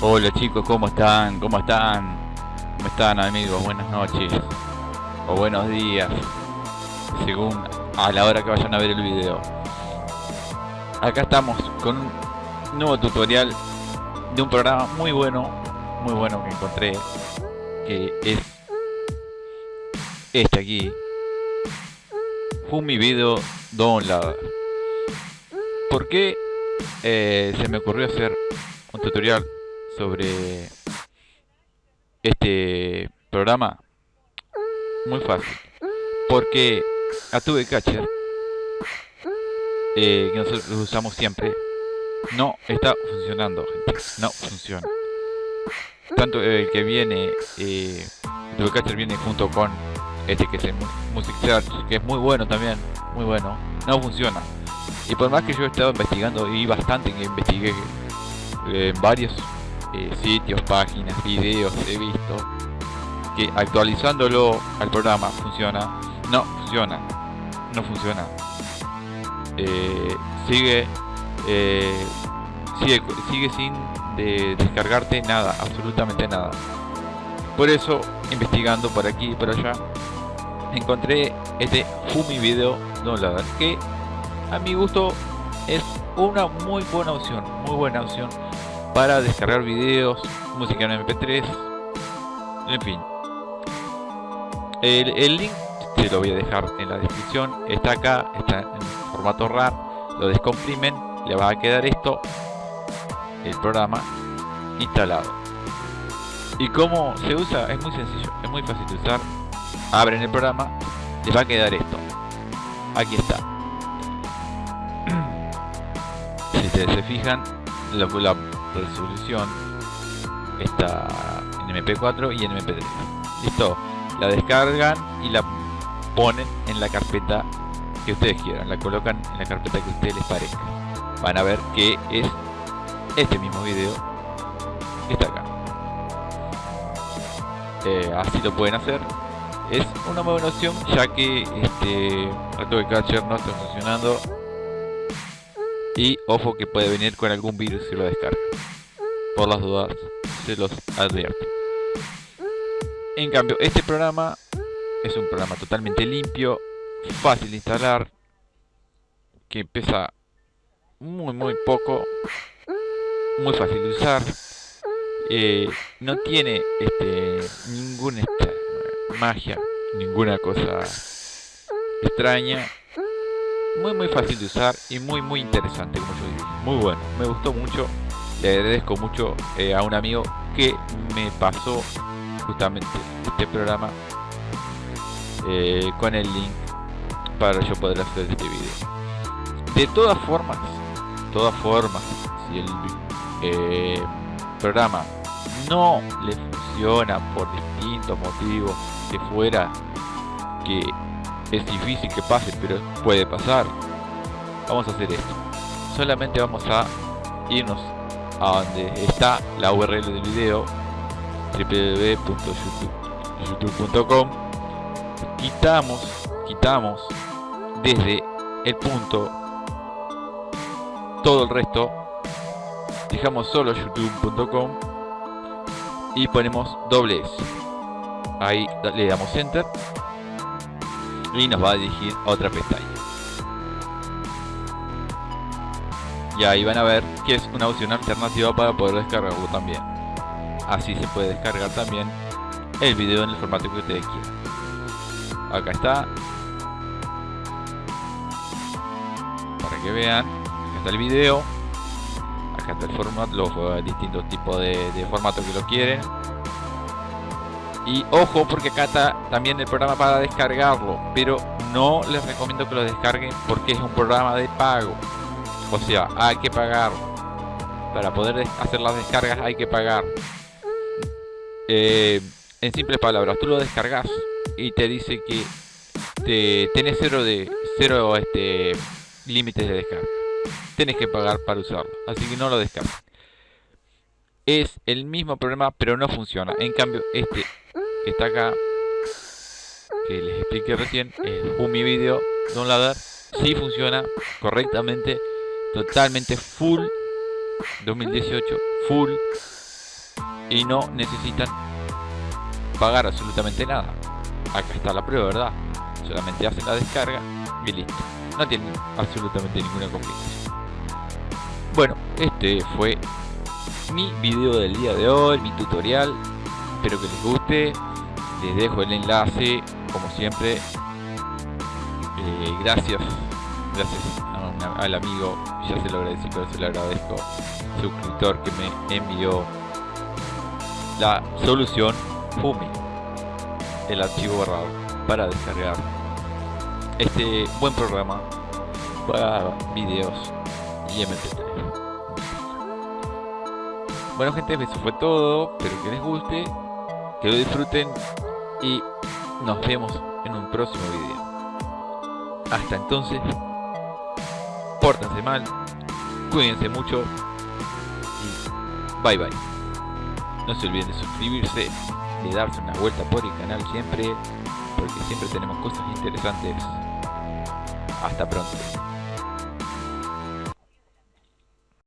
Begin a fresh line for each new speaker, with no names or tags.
Hola chicos, ¿cómo están? ¿Cómo están? ¿Cómo están amigos? Buenas noches o buenos días según a la hora que vayan a ver el video acá estamos con un nuevo tutorial de un programa muy bueno muy bueno que encontré que es este aquí Fumi Video Download ¿por qué eh, se me ocurrió hacer un tutorial sobre este programa muy fácil. Porque Atube Catcher eh, que nosotros usamos siempre. No está funcionando no funciona. Tanto el que viene eh, Catcher viene junto con este que es el Music Search que es muy bueno también muy bueno no funciona. Y por más que yo he estado investigando y bastante que investigué en varios eh, sitios, páginas, videos he visto que actualizándolo al programa funciona, no funciona, no funciona. Eh, sigue, eh, sigue, sigue sin de descargarte nada, absolutamente nada. Por eso, investigando por aquí y por allá, encontré este Fumi Video Downloader que a mi gusto es una muy buena opción, muy buena opción para descargar videos, música en mp3, en fin. El, link se lo voy a dejar en la descripción, está acá, está en formato RAR, lo descomprimen, le va a quedar esto, el programa instalado. Y cómo se usa, es muy sencillo, es muy fácil de usar. Abren el programa, les va a quedar esto. Aquí está. Si se fijan, la resolución está en MP4 y en MP3 listo. La descargan y la ponen en la carpeta que ustedes quieran. La colocan en la carpeta que ustedes les parezca. Van a ver que es este mismo video que está acá. Eh, así lo pueden hacer. Es una buena opción ya que este de Catcher no está funcionando y ojo que puede venir con algún virus si lo descarga. Por las dudas, se los advierto. En cambio, este programa es un programa totalmente limpio, fácil de instalar, que pesa muy muy poco, muy fácil de usar, eh, no tiene este ninguna magia, ninguna cosa extraña, muy muy fácil de usar y muy muy interesante como yo digo. Muy bueno me gustó mucho. Le agradezco mucho eh, a un amigo que me pasó justamente este programa eh, con el link para yo poder hacer este video. De todas formas todas formas si el eh, programa no le funciona por distintos motivos que fuera que es difícil que pase, pero puede pasar. Vamos a hacer esto. Solamente vamos a irnos a donde está la URL del video www.youtube.com quitamos quitamos desde el punto todo el resto dejamos solo youtube.com y ponemos doble S ahí le damos enter y nos va a dirigir a otra pestaña. Y ahí van a ver que es una opción alternativa para poder descargarlo también. Así se puede descargar también el video en el formato que ustedes quieran. Acá está. Para que vean. Acá está el video. Acá está el formato, los distintos tipos de, de que lo quieren y ojo porque acá está también el programa para descargarlo, pero no les recomiendo que lo descarguen porque es un programa de pago. O sea, hay que pagar. Para poder hacer las descargas hay que pagar. Eh, en simples palabras, tú lo descargas y te dice que te, tenés cero de cero este límites de descarga. Tienes que pagar para usarlo, así que no lo descargues. Es el mismo problema, pero no funciona. En cambio, este está acá que les expliqué recién el Humi Video Downloader si funciona correctamente totalmente full 2018 full y no necesitan pagar absolutamente nada. Acá está la prueba, ¿verdad? Solamente hacen la descarga y listo. No tienen absolutamente ninguna complicación. Bueno, este fue mi video del día de hoy, mi tutorial. Espero que les guste. Les dejo el enlace, como siempre. Eh, gracias, gracias al amigo, ya se lo agradecí, pero se lo agradezco, suscriptor que me envió la solución FUMI, el archivo borrado, para descargar este buen programa para videos y MP3. Bueno gente, eso fue todo, espero que les guste, que lo disfruten y nos vemos en un próximo video. Hasta entonces, pórtense mal, cuídense mucho y bye bye. No se olviden de suscribirse, de darse una vuelta por el canal siempre, porque siempre tenemos cosas interesantes. Hasta pronto.